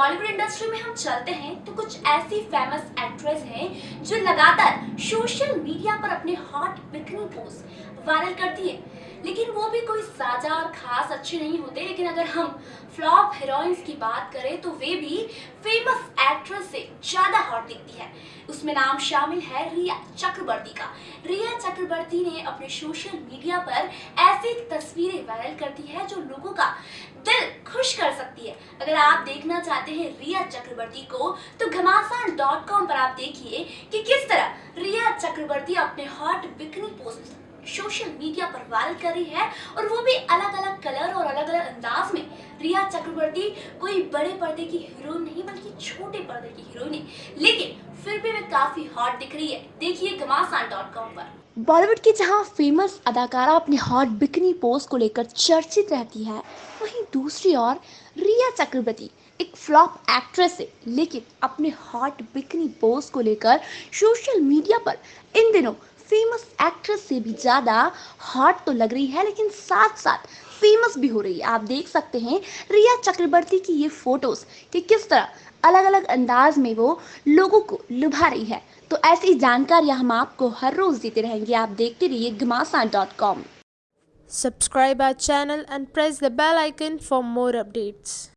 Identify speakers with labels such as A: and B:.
A: Bollywood industry में हम चलते हैं तो कुछ ऐसी फ़ेमस एक्ट्रेस हैं जो लगातार सोशल मीडिया पर अपने हॉट बिकनी पोस्ट वायरल करती है। लेकिन वो भी कोई साजा और खास अच्छे नहीं होते, लेकिन अगर हम फ्लॉप हीरोइंस की बात करें तो वे भी फ़ेमस एक्ट्रेस से ज़्यादा हॉट दिखती है। उसमें नाम शामिल है रिया चक्रवर्ती का। रिया चक्रवर्ती ने अपने सोशल मीडिया पर ऐसी तस्वीरें वायरल करती है जो लोगों का दिल खुश कर सकती है अगर आप देखना चाहते हैं रिया चक्रवर्ती को तो घमासान डॉट कॉम पर आप देखिए कि किस तरह रिया चक्रवर्ती अपने hot bikini post social media पर वायरल कर रही है और वो भी अलग अलग कलर और अलग अलग अंदाज में। रिया चक्रवर्ती कोई बड़े पर्दे की हीरोइन नहीं, बल्कि छोटे पर्दे की हीरोइन है लेकिन फिर भी वे काफ़ी हॉट दिख रही है। देखिए घमासान डॉट कॉम पर।
B: बॉलीवुड की जहाँ फ़ेमस अदाकारा अपने हॉट बिकनी पोज को लेकर चर्चित रहती है, वहीं दूसरी ओर रिया चक्रवर्ती, एक फ्लॉप एक्ट्रेस है, लेकिन अपने हॉट बिकनी पोज को लेकर सोशल मीडिया पर इन दिनों फ़ेमस एक्ट्रेस से भी ज़्यादा हॉट तो लग रही है, लेकिन साथ साथ फ़ेमस भी हो रही है। आप देख सकते हैं रिया चक्रवर्ती की ये फ़ोटोज़ कि किस तरह अलग अलग अंदाज में वो लोगों को लुभा रही है। तो ऐसी जानकारियाँ हम आपको हर रोज देते रहेंगे। आप देखते रहिए Ghamasan dot com
C: Subscribe our channel and press the bell icon for more updates.